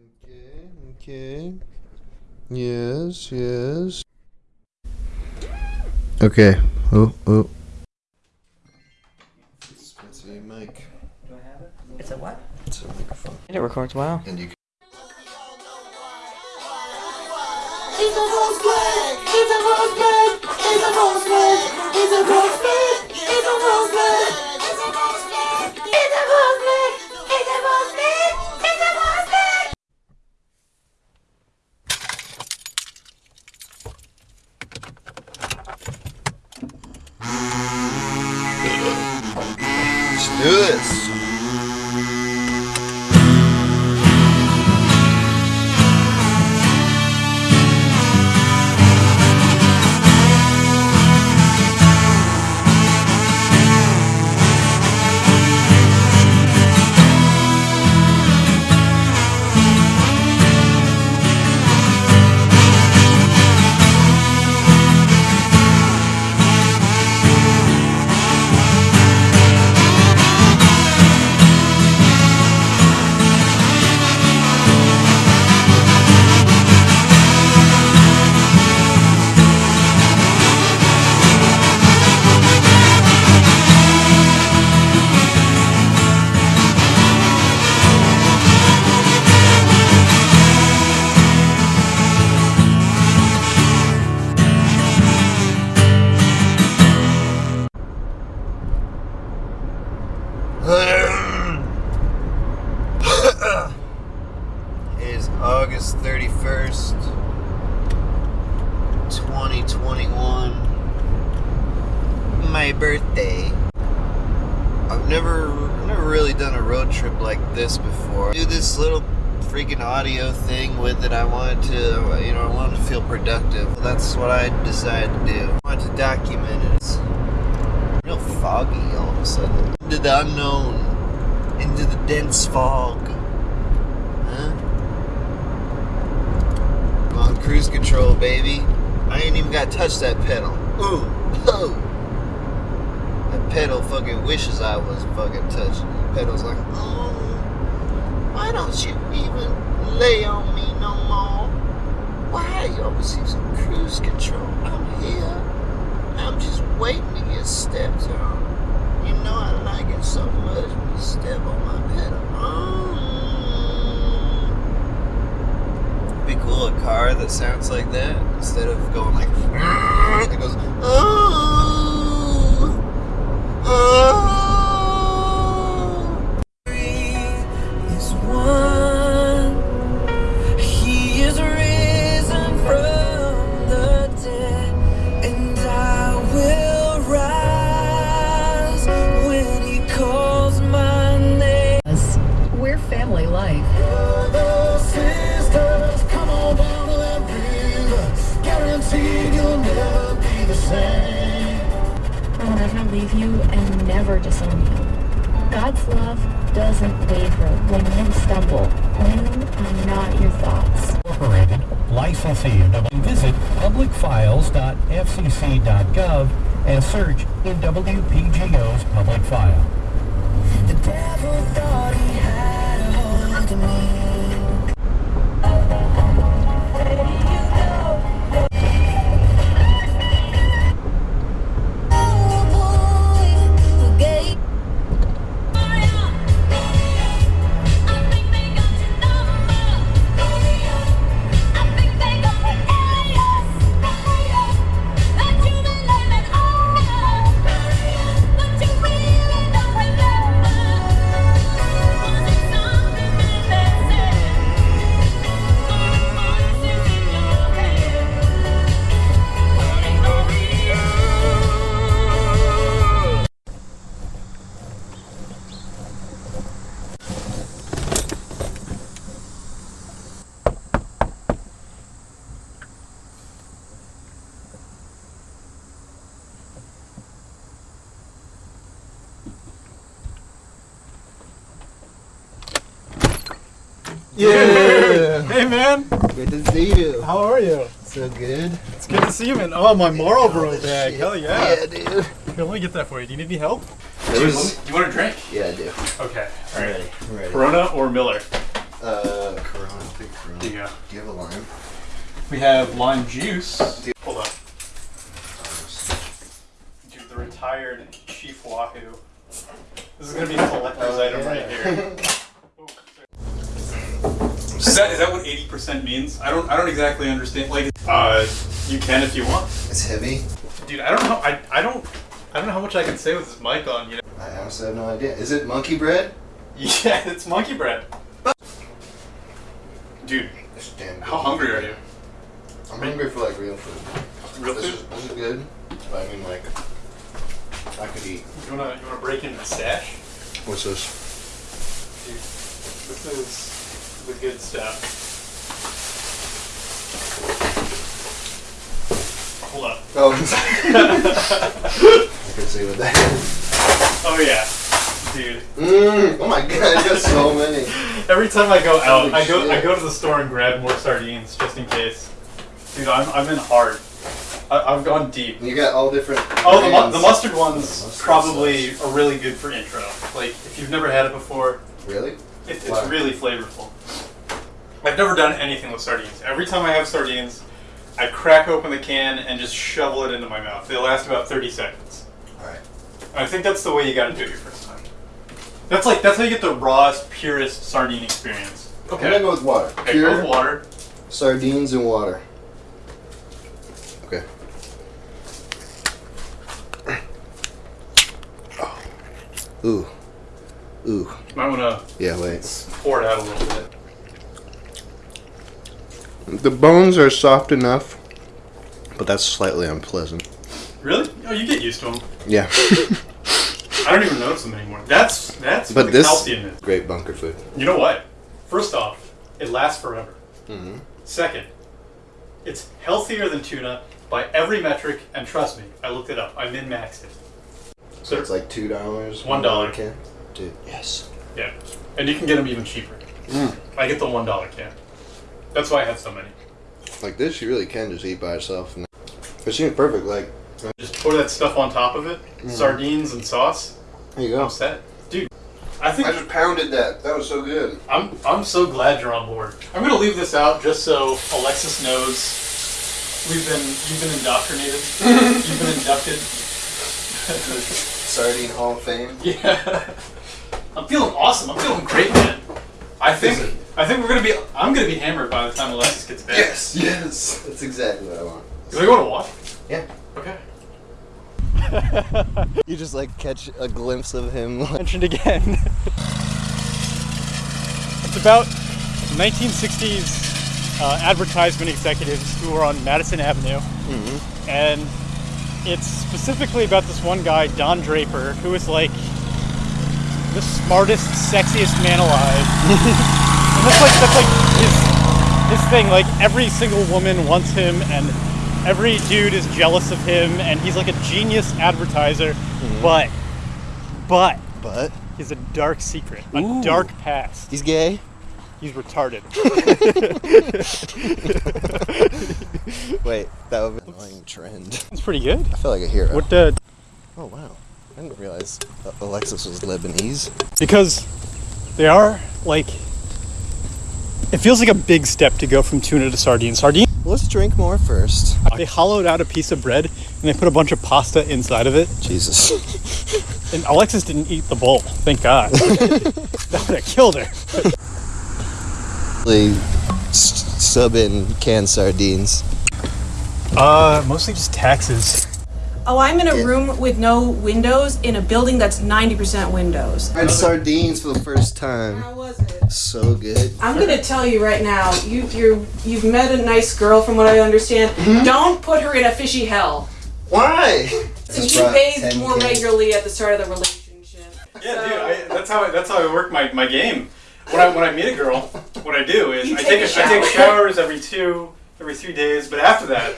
Okay, okay. Yes, yes. Okay. Oh, oh. It's a mic. It's a what? It's a microphone. It records well. And you can It's a rose bud. It's a rose bud. It's a rose bud. It's a rose bud. It's a rose bud. Let's do this. Never really done a road trip like this before. Do this little freaking audio thing with it. I wanted to, you know, I wanted to feel productive. That's what I decided to do. I wanted to document it. It's real foggy all of a sudden. Into the unknown. Into the dense fog. Huh? I'm on cruise control, baby. I ain't even got to touch that pedal. Ooh, oh. Pedal fucking wishes I was fucking touching. The pedal's like, oh, why don't you even lay on me no more? Why you always using cruise control? I'm here. I'm just waiting to get stepped on. You know I like it so much when you step on my pedal. Mm. Be cool a car that sounds like that instead of going like it goes oh, uh. Leave you and never disown you. God's love doesn't waver when men stumble. When are not your thoughts. Incorporated, licensee of Visit publicfiles.fcc.gov and search in WPGO's public file. Yeah. Hey man, Good to see you. how are you? So good. It's good to see you, man. Oh, my Marlboro bag. Hell yeah. Yeah, dude. Here, let me get that for you. Do you need any help? There was. You want a drink? Yeah, I do. Okay. I'm ready. I'm ready. Corona or Miller? Uh, Corona. There you go. Do you have a lime? We have lime juice. Hold on. Dude, the retired Chief Wahoo. This is gonna be a collector's item right here. Is that, is that what 80% means? I don't I don't exactly understand. Like, uh, you can if you want. It's heavy. Dude, I don't know. I, I don't I don't know how much I can say with this mic on. You know? I honestly have no idea. Is it monkey bread? Yeah, it's monkey bread. Dude, It's damn good. how hungry are you? I'm hungry for like real food. Real This is, food? this is good. But I mean, like, I could eat. You wanna you wanna break into the stash? What's this? Dude, this is the good stuff. Hold up. Oh, I can see what that is. Oh yeah, dude. Mmm. Oh my god, I got so many. Every time I go out, Holy I go I go to the store and grab more sardines just in case. Dude, I'm I'm in hard. I, I've gone deep. You got all different. Oh, the, mu- the mustard ones Mustard probably sauce. are really good for intro. Like if you've never had it before, Really? It, it's really flavorful. I've never done anything with sardines. Every time I have sardines, I crack open the can and just shovel it into my mouth. They last about 30 seconds. Alright. I think that's the way you gotta do it your first time. That's like that's how you get the rawest, purest sardine experience. Okay. I'm gonna go with water. Okay, Pure go with water. sardines and water. Okay. Ooh. Ooh. Might wanna Yeah, wait. pour it out a little bit. The bones are soft enough, but that's slightly unpleasant. Really? Oh, you get used to them. Yeah. I don't even notice them anymore. That's that's but the this calcium is. great bunker food. You know what? First off, it lasts forever. Mm-hmm. Second, it's healthier than tuna by every metric, and trust me, I looked it up. I min maxed it. So it's like two dollars. One dollar. can. Dude, yes. Yeah, and you can get them even cheaper. Mm. I get the one dollar can. That's why I have so many. Like this, you really can just eat by itself. And it seems perfect. Like Just pour that stuff on top of it, Mm. sardines and sauce. there you go. I'm set, dude. I think I just pounded that. That was so good. I'm I'm so glad you're on board. I'm gonna leave this out just so Alexis knows we've been you've been indoctrinated. you've been inducted. Sardine Hall of Fame. Yeah. I'm feeling awesome. I'm feeling great, man. I think I think we're gonna be I'm gonna be hammered by the time Alexis gets back. Yes, yes. That's exactly what I want. You wanna go to walk? Yeah. Okay. You just like catch a glimpse of him. Like, Mentioned again. it's about 1960s uh, advertisement executives who were on Madison Avenue, and it's specifically about this one guy, Don Draper, who is like the smartest, sexiest man alive. and that's like that's like his his thing. Like every single woman wants him, and every dude is jealous of him, and he's like a genius advertiser. Mm-hmm. But but but he has a dark secret, a Ooh. dark past. he's gay. He's retarded. Wait, that would be an annoying trend. It's pretty good. I feel like a hero. What the? Oh wow, I didn't realize Alexis was Lebanese. Because they are like. It feels like a big step to go from tuna to sardine. Sardine. Let's drink more first. They hollowed out a piece of bread and they put a bunch of pasta inside of it. Jesus. And Alexis didn't eat the bowl. Thank God. that would have killed her. They sub in canned sardines. Uh, mostly just taxes. Oh, I'm in a room with no windows in a building that's 90% windows. I had sardines for the first time. How was it? So good. I'm gonna tell you right now. You you you've met a nice girl, from what I understand. Mm-hmm. Don't put her in a fishy hell. Why? And he bathed more regularly at the start of the relationship. Yeah, So- dude. I, that's how I, that's how I work my, my game. When I when I meet a girl, what I do is You I take take a a, I take showers every two every three days. But after that,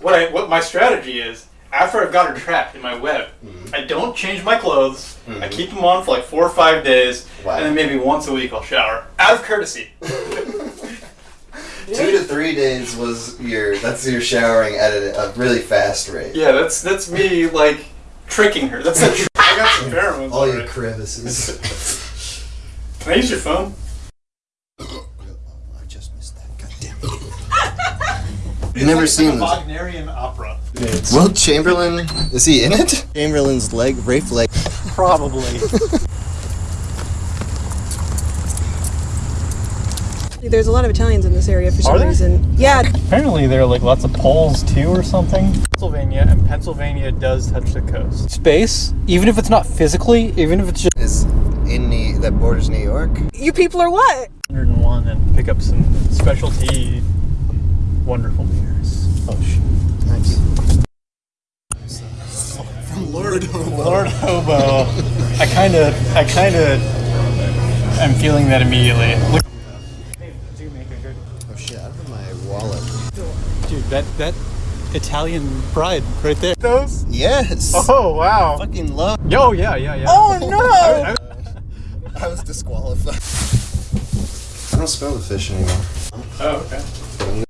what I what my strategy is after I've got her trapped in my web, mm-hmm. I don't change my clothes. I mm-hmm. keep them on for like four or five days, Wow. and then maybe once a week I'll shower out of courtesy. Two to three days was your. That's your showering at a, a really fast rate. Yeah, that's that's me like tricking her. That's a trick. I got some pheromones. All your crevices. Can I use your phone? I just missed that. Goddamn. Never seen this. Wagnerian opera. Will Chamberlain is he in it? Chamberlain's leg, Rafe leg. Probably. There's a lot of Italians in this area for some Are there? reason. Yeah, Apparently there are like lots of poles too or something. Pennsylvania and Pennsylvania does touch the coast. Space, even if it's not physically, even if it's just Is in the that borders New York. you people are what? 101 and pick up some specialty wonderful beers. Oh shit. Nice. From Lord Hobo. Lord Hobo. I kind of, I kind of I'm feeling that immediately. Look, Oh shit! I have my wallet. dude, that that Italian bride right there. Those? Yes. Oh wow. Fucking love. Yo, yeah, yeah, yeah. Oh no! I was disqualified. I don't smell the fish anymore. Oh, okay.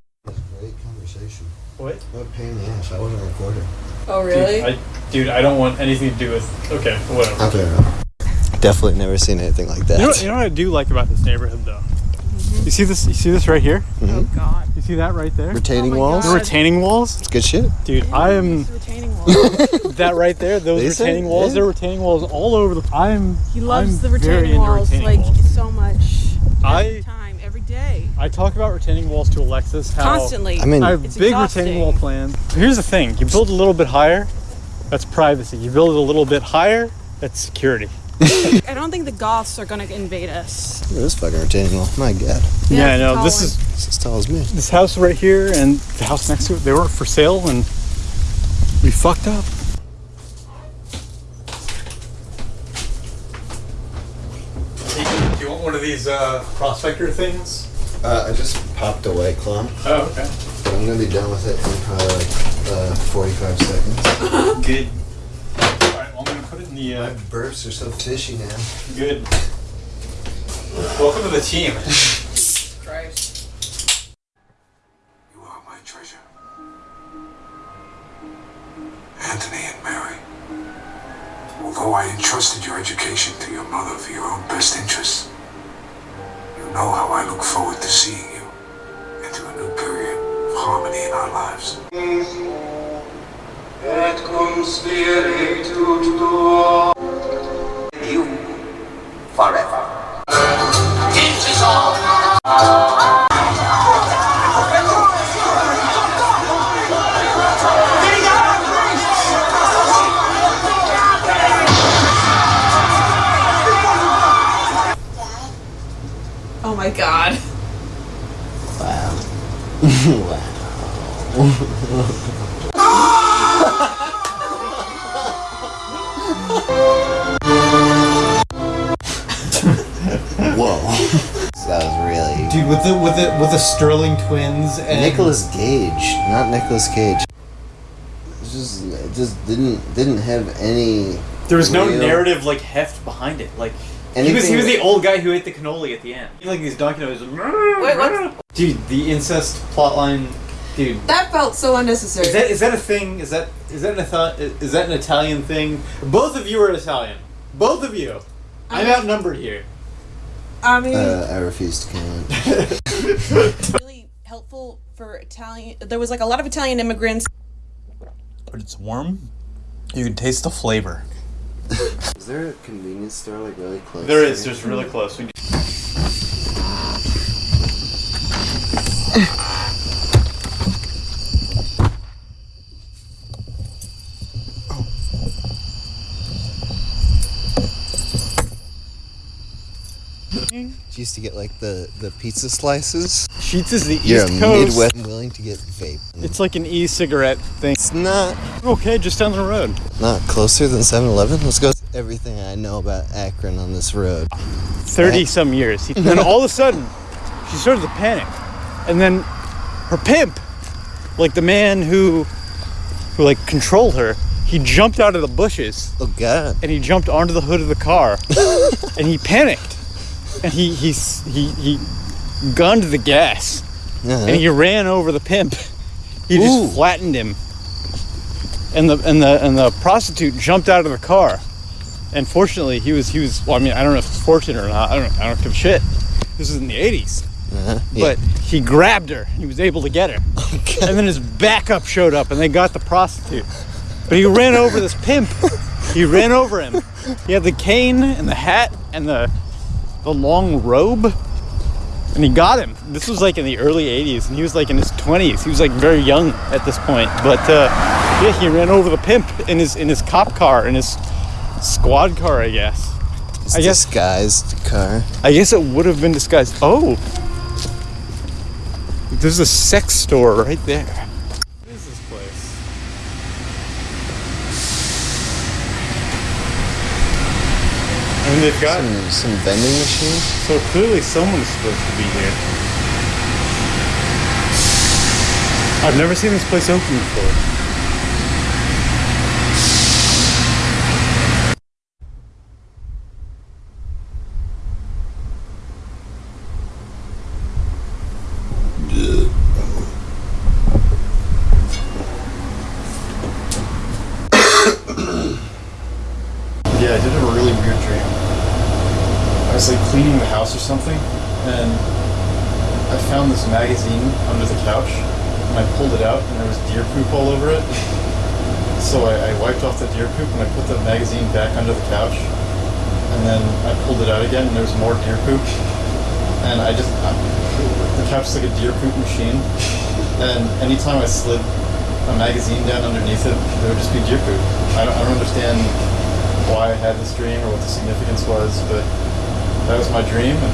Great conversation. What? What a pain in the ass. I wasn't recording. Oh Dude, I, dude, I don't want anything to do with. Okay, whatever. Okay. Definitely never seen anything like that. You know, you know what I do like about this neighborhood, though. Mm-hmm. You see this? You see this right here? Mm-hmm. Oh god. You see that right there? Retaining Oh my walls. The God. retaining walls, It's good shit. dude. I am Retaining wall. that right there. Those They say, retaining walls. yeah. There are retaining walls all over the. I'm. He loves I'm the retaining walls retaining like walls. so much. I- Every time, every day. I talk about retaining walls to Alexis. How Constantly. I mean, I have It's big exhausting. retaining wall plans. Here's the thing: you build a little bit higher, that's privacy. You build it a little bit higher, that's security. I don't think the Goths are gonna invade us. Look at this fucking retaining wall. My god. Yeah, I it's a know. This one. is It's as tall as me. this house right here and the house next to it. They weren't for sale, and we fucked up. Do you want one of these uh, prospector things? Uh, I just popped a white claw. Oh, okay. But I'm gonna be done with it in probably like uh, 45 seconds. Good. All right, well, I'm gonna put it in the. My Uh, burps are so fishy now. good. Welcome to the team. Christ. You are my treasure. Anthony and Mary. Although I entrusted your education to your mother for your own best interests, you know how I look forward to seeing you into a new period of harmony in our lives. Et cum spiritu tuo. you Whoa. that was really. Dude, with the with the with the Sterling twins and Nicholas Gage, not Nicholas Cage. It just, it just didn't didn't have any. There was no real- narrative like heft behind it. Like he was he was the old guy who ate the cannoli at the end. He Like these documentaries. Wait, what? Dude, the incest plotline. Dude, That felt so unnecessary. is that is that a thing? Is that is that an Ita- is that an Italian thing? Both of you are Italian. Both of you. I'm outnumbered here. I mean, Uh, I refuse to comment. really helpful for Italian. There was like a lot of Italian immigrants. but it's warm. You can taste the flavor. Is there a convenience store like really close? There is. here? There's really close. We used to get like the the pizza slices. Sheetz is the You're East a Coast. Midwest willing to get vape. It's like an e-cigarette thing. It's not Okay, just down the road. not closer than 7-Eleven. Let's go. Everything I know about Akron on this road. 30 some eh? years. And then all of a sudden, she started to panic. And then her pimp, like the man who who like controlled her, he jumped out of the bushes Oh God. and he jumped onto the hood of the car and he panicked. And he he he he gunned the gas Uh-huh. and he ran over the pimp. He just flattened him. And the and the and the prostitute jumped out of the car. And fortunately, he was he was. Well, I mean, I don't know if it's fortunate or not. I don't. I don't give a shit. This is in the '80s. Uh-huh. but he grabbed her. He was able to get her. And then his backup showed up and they got the prostitute. But he ran over this pimp. He ran over him. He had the cane and the hat and the the long robe. And he got him. This was like in the early 80s and he was like in his 20s. He was like very young at this point. But uh, yeah, he ran over the pimp in his in his cop car, in his squad car, I guess. It's I guess disguised car. I guess it would have been disguised. Oh, there's a sex store right there. What is this place? Mean, they've got some, some vending machines. So clearly, someone's supposed to be here. I've never seen this place open before. Yeah, I did have a really weird dream. I was like cleaning the house or something, and I found this magazine under the couch, and I pulled it out, and there was deer poop all over it. So I, I wiped off the deer poop, and I put the magazine back under the couch, and then I pulled it out again, and there was more deer poop. And I just, I, the couch is like a deer poop machine, and anytime I slid a magazine down underneath it, there would just be deer poop. I don't, I don't understand why I had this dream or what the significance was, but that was my dream, and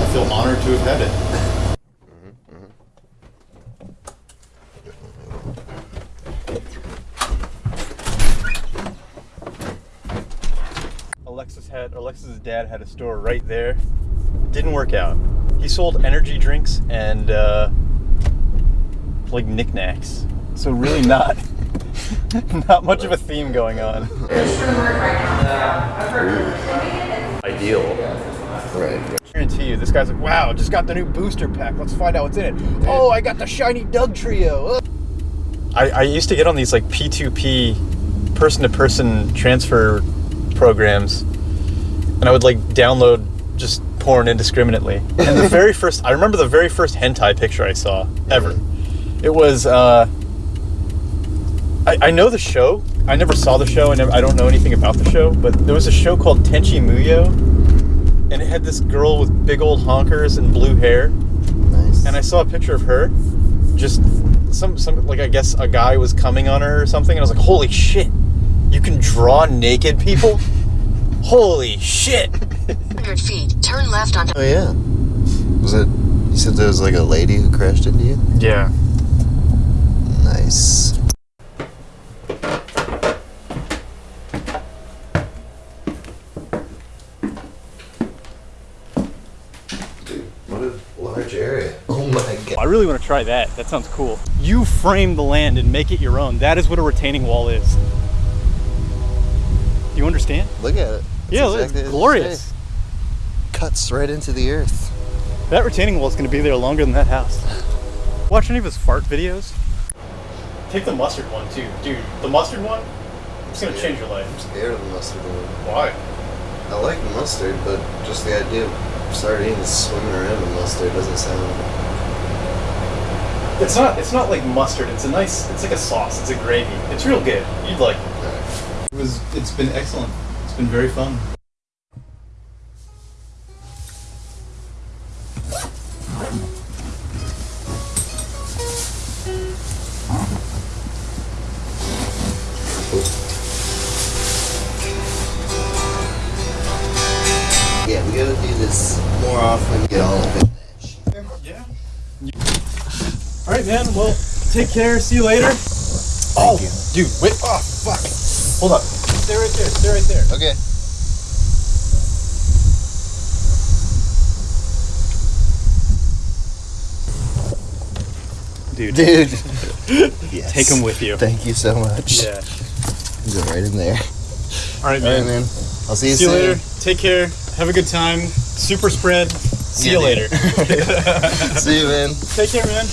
I feel honored to have had it. Alexis had Alexis's dad had a store right there. Didn't work out. He sold energy drinks and uh, like knickknacks. So really not not much of a theme going on. Ideal. Right. I Guarantee you, this guy's like, wow, just got the new booster pack. Let's find out what's in it. Oh, I got the shiny Dugtrio. I, I used to get on these like P2P person to person transfer programs and I would like download just porn indiscriminately. And the very first, I remember the very first hentai picture I saw ever. It was, uh, I, I know the show. I never saw the show. Never, I don't know anything about the show, but there was a show called Tenchi Muyo, and it had this girl with big old honkers and blue hair. Nice. And I saw a picture of her, just some some like I guess a guy was coming on her or something, and I was like, holy shit, you can draw naked people. Holy shit! 100 feet, turn left onto Oh yeah. Was it? You said there was like a lady who crashed into you. Yeah. Nice. Dude, what a large area. Oh my god. I really want to try that. That sounds cool. You frame the land and make it your own. That is what a retaining wall is. Do you understand? Look at it. That's yeah, exactly it's glorious. Cuts right into the earth. That retaining wall is going to be there longer than that house. Watch any of his fart videos? Take the mustard one too, dude. The mustard one, it's gonna change your life. I'm scared of the mustard one. Why? I like mustard, but just the idea of sardines swimming around in mustard doesn't sound. It's not. It's not like mustard. It's a nice. It's like a sauce. It's a gravy. It's real good. You'd like it. It was. It's been excellent. It's been very fun. Yeah, we gotta do this more often. Get all of it. Yeah. All right, man. Well, take care. See you later. oh, dude. Wait. Oh, fuck. Hold up. Stay right there. Stay right there. Okay. Dude. Dude. yes. Take 'em with you. Thank you so much. Yeah. Go right in there. All right, man. right, man. I'll see you See you soon. later. Take care. Have a good time. Super spread. See Yeah, you later. See you, man. Take care, man.